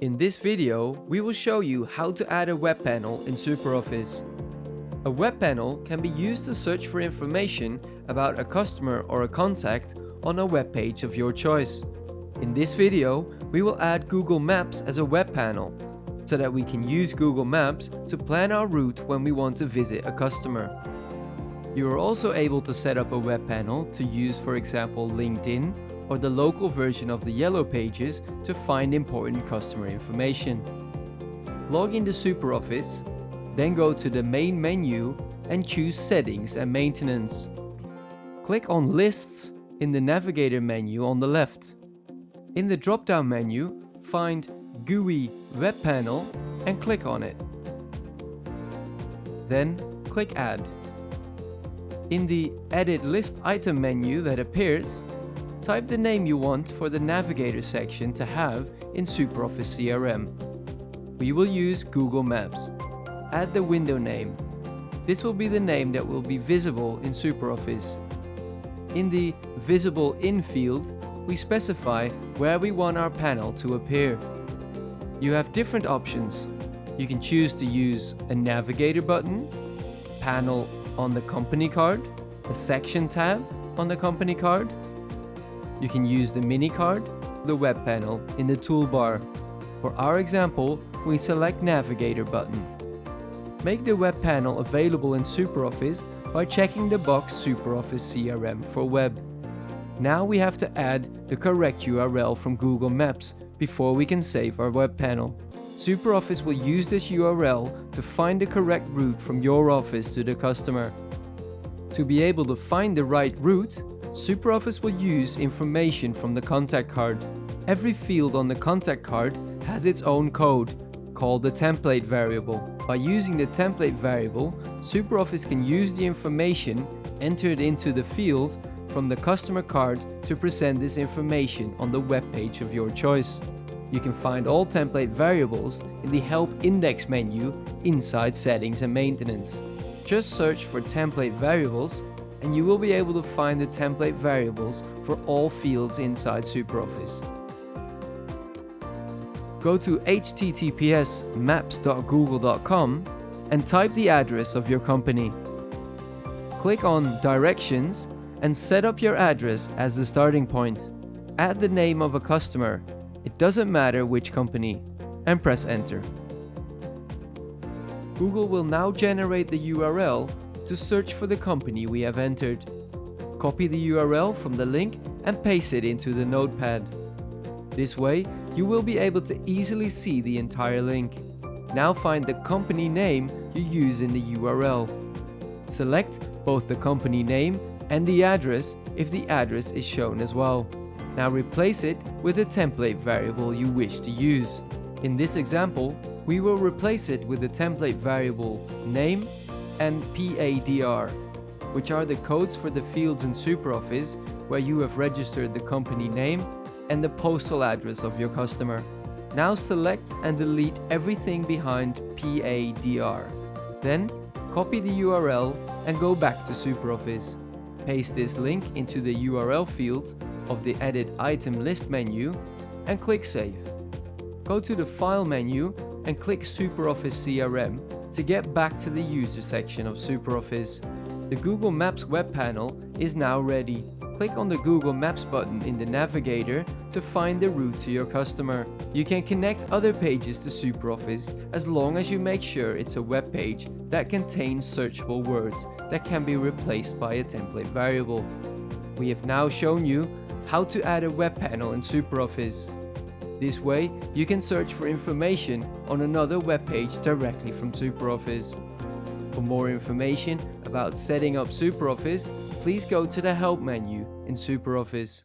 In this video, we will show you how to add a web panel in SuperOffice. A web panel can be used to search for information about a customer or a contact on a web page of your choice. In this video, we will add Google Maps as a web panel so that we can use Google Maps to plan our route when we want to visit a customer. You are also able to set up a web panel to use for example LinkedIn or the local version of the Yellow Pages to find important customer information. Log into SuperOffice, then go to the main menu and choose Settings and Maintenance. Click on Lists in the Navigator menu on the left. In the drop-down menu, find GUI Web Panel and click on it. Then click Add. In the Edit List Item menu that appears, type the name you want for the Navigator section to have in SuperOffice CRM. We will use Google Maps. Add the window name. This will be the name that will be visible in SuperOffice. In the Visible In field, we specify where we want our panel to appear. You have different options. You can choose to use a navigator button, panel on the company card, a section tab on the company card. You can use the mini card, the web panel in the toolbar. For our example, we select navigator button. Make the web panel available in SuperOffice by checking the box SuperOffice CRM for web. Now we have to add the correct URL from Google Maps before we can save our web panel. SuperOffice will use this URL to find the correct route from your office to the customer. To be able to find the right route, SuperOffice will use information from the contact card. Every field on the contact card has its own code, called the template variable. By using the template variable, SuperOffice can use the information entered into the field from the customer card to present this information on the web page of your choice. You can find all template variables in the Help Index menu inside Settings and Maintenance. Just search for template variables and you will be able to find the template variables for all fields inside SuperOffice. Go to https maps.google.com and type the address of your company. Click on Directions and set up your address as the starting point. Add the name of a customer it doesn't matter which company, and press enter. Google will now generate the URL to search for the company we have entered. Copy the URL from the link and paste it into the notepad. This way, you will be able to easily see the entire link. Now find the company name you use in the URL. Select both the company name and the address if the address is shown as well. Now replace it with a template variable you wish to use. In this example, we will replace it with the template variable name and PADR, which are the codes for the fields in SuperOffice where you have registered the company name and the postal address of your customer. Now select and delete everything behind PADR. Then copy the URL and go back to SuperOffice. Paste this link into the URL field of the Edit Item List menu and click Save. Go to the File menu and click SuperOffice CRM to get back to the User section of SuperOffice. The Google Maps web panel is now ready. Click on the Google Maps button in the navigator to find the route to your customer. You can connect other pages to SuperOffice as long as you make sure it's a web page that contains searchable words that can be replaced by a template variable. We have now shown you how to add a web panel in SuperOffice. This way, you can search for information on another web page directly from SuperOffice. For more information about setting up SuperOffice, please go to the Help menu in SuperOffice.